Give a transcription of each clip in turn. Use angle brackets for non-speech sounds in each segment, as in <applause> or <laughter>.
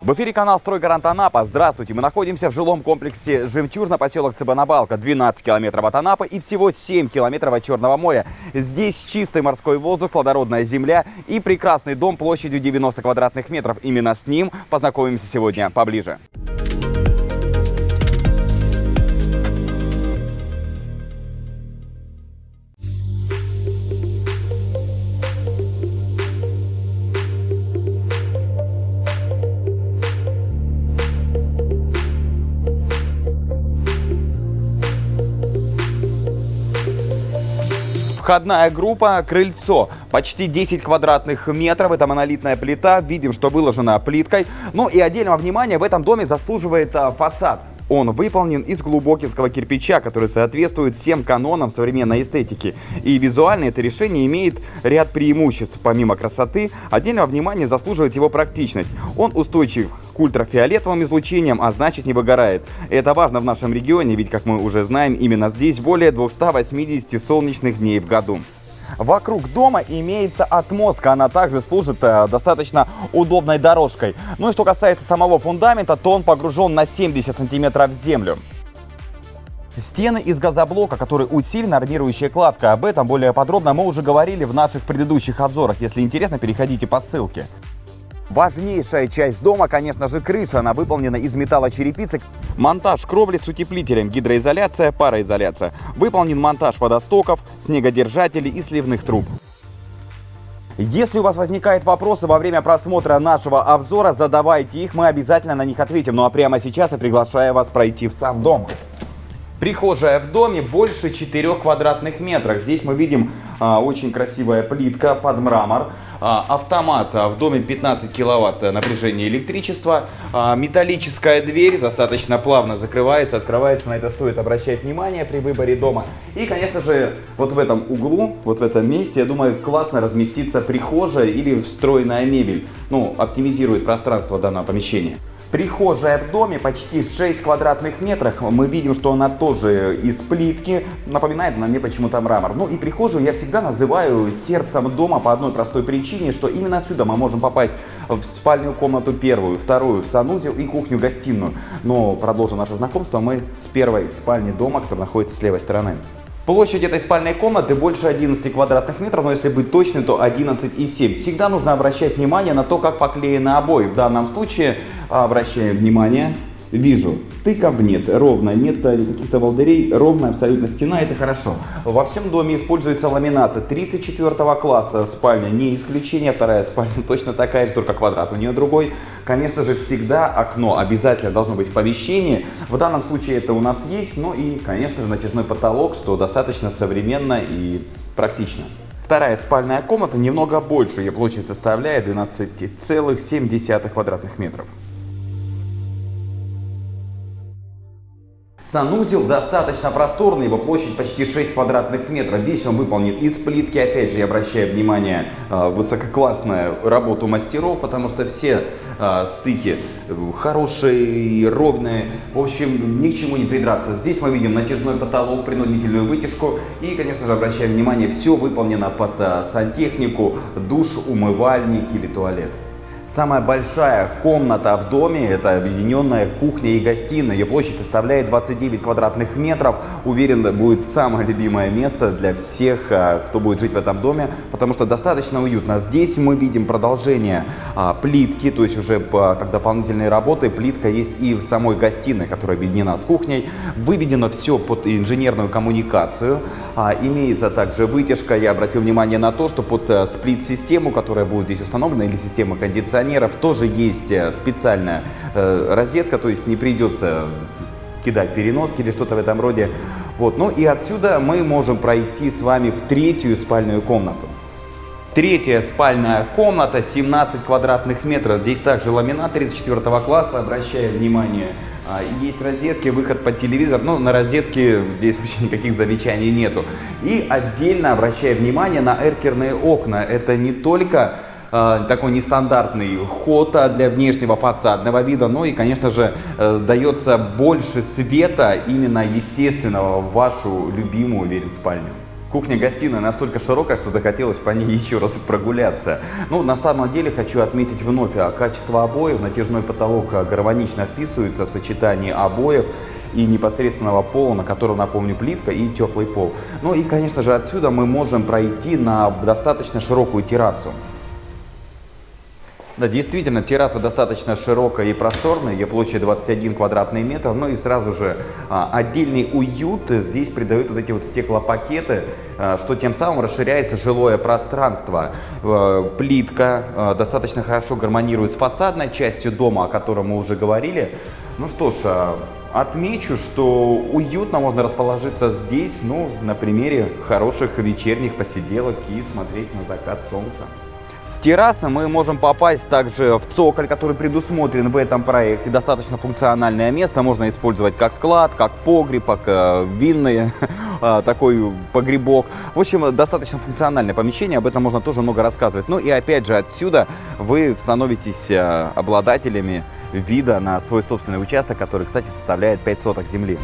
В эфире канал «Стройгарант Анапа». Здравствуйте! Мы находимся в жилом комплексе «Жемчужно», поселок Цыбанабалка. 12 километров от Анапы и всего 7 километров от Черного моря. Здесь чистый морской воздух, плодородная земля и прекрасный дом площадью 90 квадратных метров. Именно с ним познакомимся сегодня поближе. Входная группа «Крыльцо». Почти 10 квадратных метров. Это монолитная плита. Видим, что выложена плиткой. Ну и отдельного внимания в этом доме заслуживает а, фасад. Он выполнен из глубокинского кирпича, который соответствует всем канонам современной эстетики. И визуально это решение имеет ряд преимуществ. Помимо красоты, отдельного внимания заслуживает его практичность. Он устойчив к ультрафиолетовым излучениям, а значит не выгорает. Это важно в нашем регионе, ведь, как мы уже знаем, именно здесь более 280 солнечных дней в году. Вокруг дома имеется отмостка, она также служит э, достаточно удобной дорожкой. Ну и что касается самого фундамента, то он погружен на 70 сантиметров в землю. Стены из газоблока, который усилена армирующая кладка. Об этом более подробно мы уже говорили в наших предыдущих обзорах. Если интересно, переходите по ссылке. Важнейшая часть дома, конечно же, крыша. Она выполнена из металлочерепицы. Монтаж кровли с утеплителем, гидроизоляция, пароизоляция. Выполнен монтаж водостоков, снегодержателей и сливных труб. Если у вас возникают вопросы во время просмотра нашего обзора, задавайте их, мы обязательно на них ответим. Ну а прямо сейчас я приглашаю вас пройти в сам дом. Прихожая в доме больше 4 квадратных метров. Здесь мы видим а, очень красивая плитка под мрамор. А, автомат а, в доме 15 киловатт напряжения электричества. А, металлическая дверь достаточно плавно закрывается, открывается. На это стоит обращать внимание при выборе дома. И, конечно же, вот в этом углу, вот в этом месте, я думаю, классно разместится прихожая или встроенная мебель. Ну, оптимизирует пространство данного помещения. Прихожая в доме почти 6 квадратных метров. Мы видим, что она тоже из плитки. Напоминает на мне почему-то мрамор. Ну и прихожую я всегда называю сердцем дома по одной простой причине, что именно отсюда мы можем попасть в спальную комнату первую, вторую, в санузел и кухню-гостиную. Но продолжим наше знакомство мы с первой спальни дома, которая находится с левой стороны. Площадь этой спальной комнаты больше 11 квадратных метров, но если быть точным, то 11,7. Всегда нужно обращать внимание на то, как поклеены обои. В данном случае обращаем внимание Вижу, стыков нет, ровно, нет каких-то волдырей, ровная абсолютно стена, это хорошо. Во всем доме используется ламинат 34 класса, спальня не исключение, вторая спальня <laughs> точно такая же, только квадрат у нее другой. Конечно же, всегда окно обязательно должно быть в помещении. В данном случае это у нас есть, ну и, конечно же, натяжной потолок, что достаточно современно и практично. Вторая спальная комната немного больше, ее площадь составляет 12,7 квадратных метров. Санузел достаточно просторный, его площадь почти 6 квадратных метров. Весь он выполнен из плитки. Опять же, я обращаю внимание, э, высококлассная работу мастеров, потому что все э, стыки хорошие, ровные. В общем, ни к чему не придраться. Здесь мы видим натяжной потолок, принудительную вытяжку. И, конечно же, обращаем внимание, все выполнено под э, сантехнику, душ, умывальник или туалет. Самая большая комната в доме – это объединенная кухня и гостиная. Ее площадь составляет 29 квадратных метров. Уверен, будет самое любимое место для всех, а, кто будет жить в этом доме, потому что достаточно уютно. Здесь мы видим продолжение а, плитки, то есть уже как дополнительные работы. Плитка есть и в самой гостиной, которая объединена с кухней. Выведено все под инженерную коммуникацию. А, имеется также вытяжка. Я обратил внимание на то, что под э, сплит-систему, которая будет здесь установлена, или система кондиционеров, тоже есть э, специальная э, розетка, то есть не придется кидать переноски или что-то в этом роде. Вот. Ну и отсюда мы можем пройти с вами в третью спальную комнату. Третья спальная комната, 17 квадратных метров. Здесь также ламинат 34 класса. Обращаю внимание, есть розетки, выход под телевизор, но на розетке здесь <laughs> вообще никаких замечаний нету. И отдельно обращаю внимание на эркерные окна. Это не только э, такой нестандартный ход для внешнего фасадного вида, но и, конечно же, э, дается больше света именно естественного в вашу любимую, уверен, спальню. Кухня-гостиная настолько широкая, что захотелось по ней <laughs> еще раз прогуляться. Ну, на самом деле хочу отметить вновь а, качество обоев. Натяжной потолок а, гармонично вписывается в сочетании обоев и непосредственного пола, на котором, напомню, плитка и теплый пол. Ну и, конечно же, отсюда мы можем пройти на достаточно широкую террасу. Да, действительно, терраса достаточно широкая и просторная, ее площадь 21 квадратный метр, ну и сразу же а, отдельный уют здесь придают вот эти вот стеклопакеты, а, что тем самым расширяется жилое пространство. А, плитка а, достаточно хорошо гармонирует с фасадной частью дома, о котором мы уже говорили. Ну что ж, а, Отмечу, что уютно можно расположиться здесь, ну, на примере хороших вечерних посиделок и смотреть на закат солнца. С террасы мы можем попасть также в цоколь, который предусмотрен в этом проекте. Достаточно функциональное место, можно использовать как склад, как погреб, как э, винный <laughs> э, такой погребок. В общем, достаточно функциональное помещение, об этом можно тоже много рассказывать. Ну и опять же отсюда вы становитесь э, обладателями вида на свой собственный участок, который, кстати, составляет 5 соток земли.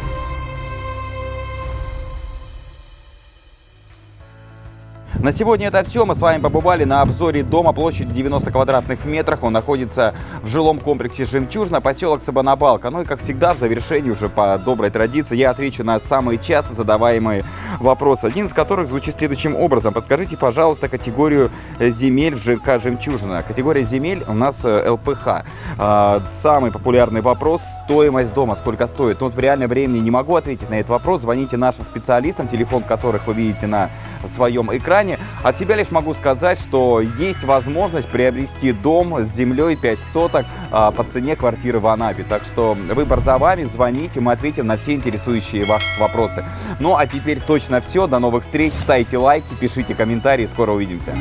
На сегодня это все. Мы с вами побывали на обзоре дома площадью 90 квадратных метров. Он находится в жилом комплексе «Жемчужина», поселок Сабанабалка. Ну и, как всегда, в завершении уже по доброй традиции я отвечу на самые часто задаваемые вопросы. Один из которых звучит следующим образом. Подскажите, пожалуйста, категорию земель в ЖК «Жемчужина». Категория земель у нас э, ЛПХ. А, самый популярный вопрос – стоимость дома. Сколько стоит? Ну, вот в реальном времени не могу ответить на этот вопрос. Звоните нашим специалистам, телефон которых вы видите на своем экране. От себя лишь могу сказать, что есть возможность приобрести дом с землей 5 соток а, по цене квартиры в Анапе. Так что выбор за вами, звоните, мы ответим на все интересующие вас вопросы. Ну а теперь точно все, до новых встреч, ставьте лайки, пишите комментарии, скоро увидимся.